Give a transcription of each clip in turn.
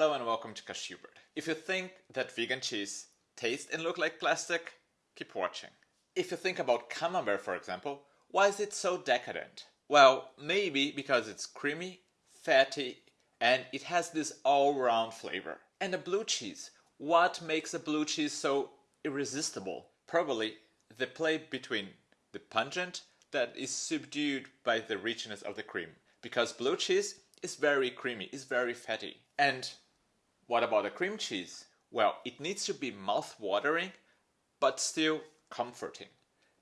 Hello and welcome to Cashewbird. If you think that vegan cheese tastes and look like plastic, keep watching. If you think about camembert for example, why is it so decadent? Well, maybe because it's creamy, fatty, and it has this all-round flavor. And a blue cheese, what makes a blue cheese so irresistible? Probably the play between the pungent that is subdued by the richness of the cream. Because blue cheese is very creamy, is very fatty. And what about the cream cheese? Well, it needs to be mouth-watering, but still comforting.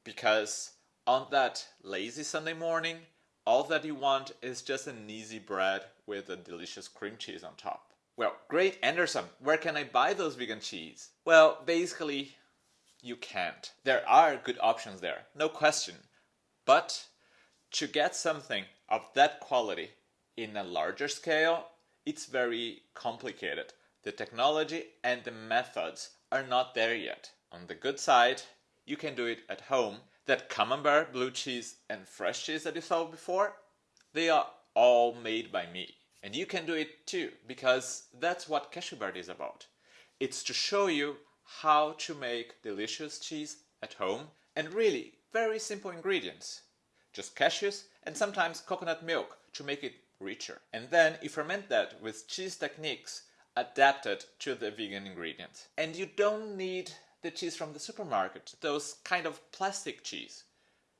Because on that lazy Sunday morning, all that you want is just an easy bread with a delicious cream cheese on top. Well, great Anderson, where can I buy those vegan cheese? Well, basically, you can't. There are good options there, no question. But to get something of that quality in a larger scale, it's very complicated. The technology and the methods are not there yet. On the good side, you can do it at home. That camembert, blue cheese and fresh cheese that you saw before, they are all made by me. And you can do it too, because that's what Cashewbird is about. It's to show you how to make delicious cheese at home and really very simple ingredients. Just cashews and sometimes coconut milk to make it richer. And then you ferment that with cheese techniques adapted to the vegan ingredients. And you don't need the cheese from the supermarket, those kind of plastic cheese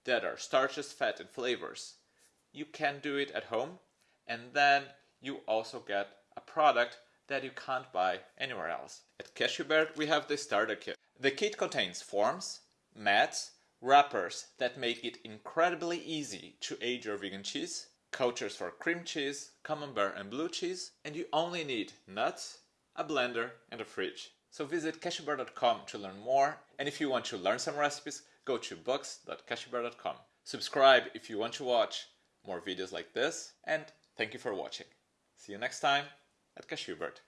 that are starches, fat and flavors. You can do it at home and then you also get a product that you can't buy anywhere else. At Cashewbird we have the starter kit. The kit contains forms, mats, wrappers that make it incredibly easy to age your vegan cheese, cultures for cream cheese, camembert and blue cheese, and you only need nuts, a blender and a fridge. So visit cashewbird.com to learn more, and if you want to learn some recipes, go to books.cashewbird.com. Subscribe if you want to watch more videos like this, and thank you for watching. See you next time at Cashewbird.